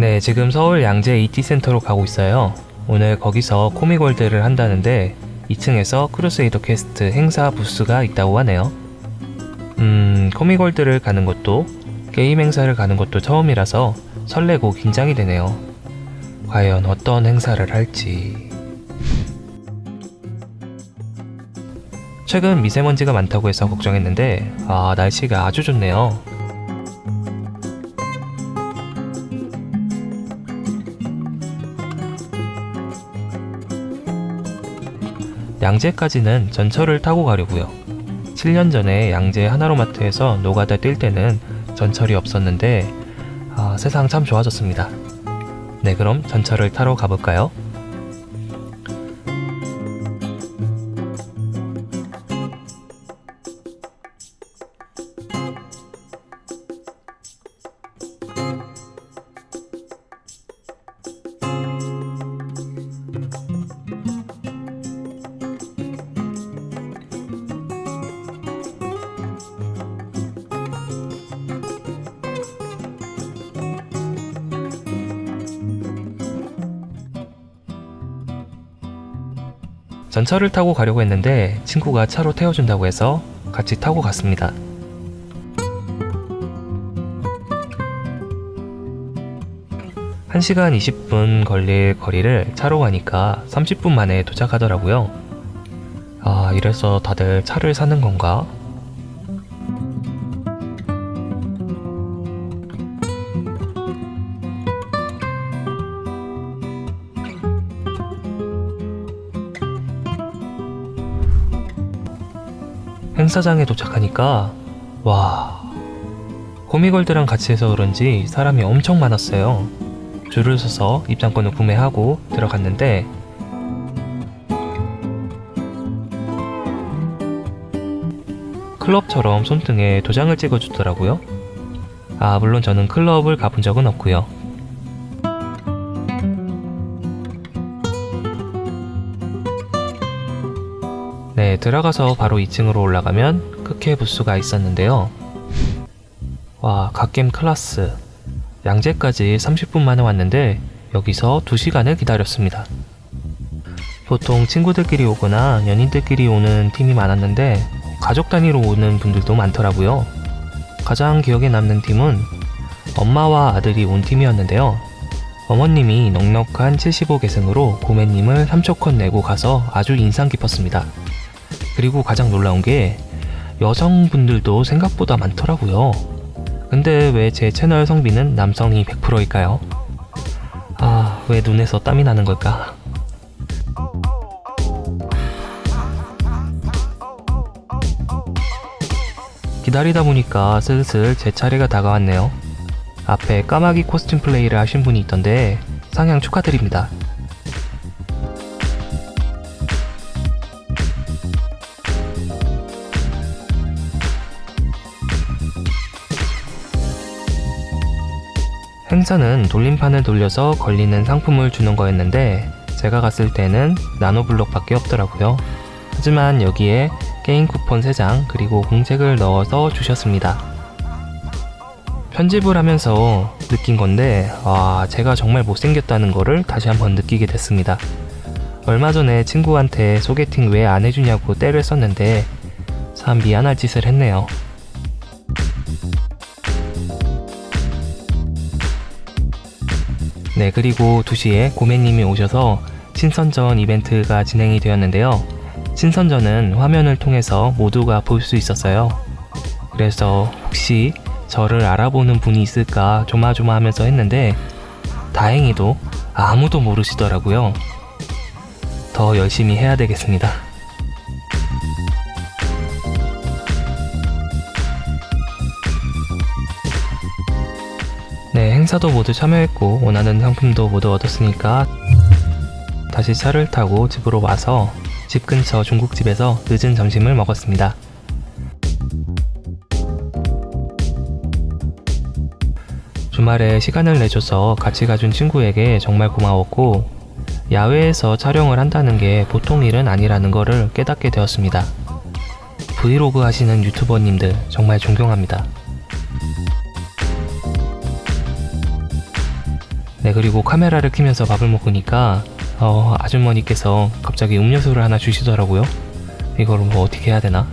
네, 지금 서울 양재 aT센터로 가고 있어요. 오늘 거기서 코믹월드를 한다는데 2층에서 크루세이더 퀘스트 행사 부스가 있다고 하네요. 음, 코믹월드를 가는 것도 게임 행사를 가는 것도 처음이라서 설레고 긴장이 되네요. 과연 어떤 행사를 할지. 최근 미세먼지가 많다고 해서 걱정했는데 아, 날씨가 아주 좋네요. 양재까지는 전철을 타고 가려고요. 7년 전에 양재 하나로마트에서 노가다 뛸 때는 전철이 없었는데 아, 세상 참 좋아졌습니다. 네, 그럼 전철을 타러 가볼까요? 전철을 타고 가려고 했는데 친구가 차로 태워준다고 해서 같이 타고 갔습니다. 한시간 20분 걸릴 거리를 차로 가니까 30분 만에 도착하더라고요. 아, 이래서 다들 차를 사는 건가? 행사장에 도착하니까 와 코미걸드랑 같이 해서 그런지 사람이 엄청 많았어요. 줄을 서서 입장권을 구매하고 들어갔는데 클럽처럼 손등에 도장을 찍어주더라고요. 아 물론 저는 클럽을 가본 적은 없고요 네, 들어가서 바로 2층으로 올라가면 크케 부스가 있었는데요. 와, 갓겜 클라스. 양재까지 30분 만에 왔는데 여기서 2시간을 기다렸습니다. 보통 친구들끼리 오거나 연인들끼리 오는 팀이 많았는데 가족 단위로 오는 분들도 많더라고요. 가장 기억에 남는 팀은 엄마와 아들이 온 팀이었는데요. 어머님이 넉넉한 75계승으로 고매님을 3초컷 내고 가서 아주 인상 깊었습니다. 그리고 가장 놀라운 게 여성분들도 생각보다 많더라고요. 근데 왜 제 채널 성비는 남성이 100%일까요? 아, 왜 눈에서 땀이 나는 걸까? 기다리다 보니까 슬슬 제 차례가 다가왔네요. 앞에 까마귀 코스튬 플레이를 하신 분이 있던데 상향 축하드립니다. 행사는 돌림판을 돌려서 걸리는 상품을 주는 거였는데 제가 갔을 때는 나노블록밖에 없더라고요. 하지만 여기에 게임 쿠폰 3장 그리고 공책을 넣어서 주셨습니다. 편집을 하면서 느낀 건데 와 제가 정말 못생겼다는 거를 다시 한번 느끼게 됐습니다. 얼마 전에 친구한테 소개팅 왜 안 해주냐고 때를 썼는데 참 미안할 짓을 했네요. 네, 그리고 2시에 고매님이 오셔서 친선전 이벤트가 진행이 되었는데요. 친선전은 화면을 통해서 모두가 볼 수 있었어요. 그래서 혹시 저를 알아보는 분이 있을까 조마조마하면서 했는데 다행히도 아무도 모르시더라고요. 더 열심히 해야 되겠습니다. 네, 행사도 모두 참여했고 원하는 상품도 모두 얻었으니까 다시 차를 타고 집으로 와서 집 근처 중국집에서 늦은 점심을 먹었습니다. 주말에 시간을 내줘서 같이 가준 친구에게 정말 고마웠고 야외에서 촬영을 한다는 게 보통 일은 아니라는 거를 깨닫게 되었습니다. 브이로그 하시는 유튜버님들 정말 존경합니다. 네 그리고 카메라를 켜면서 밥을 먹으니까 어, 아주머니께서 갑자기 음료수를 하나 주시더라고요. 이걸 뭐 어떻게 해야 되나?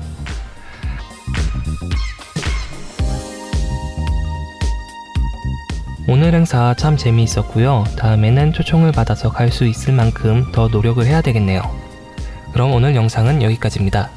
오늘 행사 참 재미있었고요. 다음에는 초청을 받아서 갈 수 있을 만큼 더 노력을 해야 되겠네요. 그럼 오늘 영상은 여기까지입니다.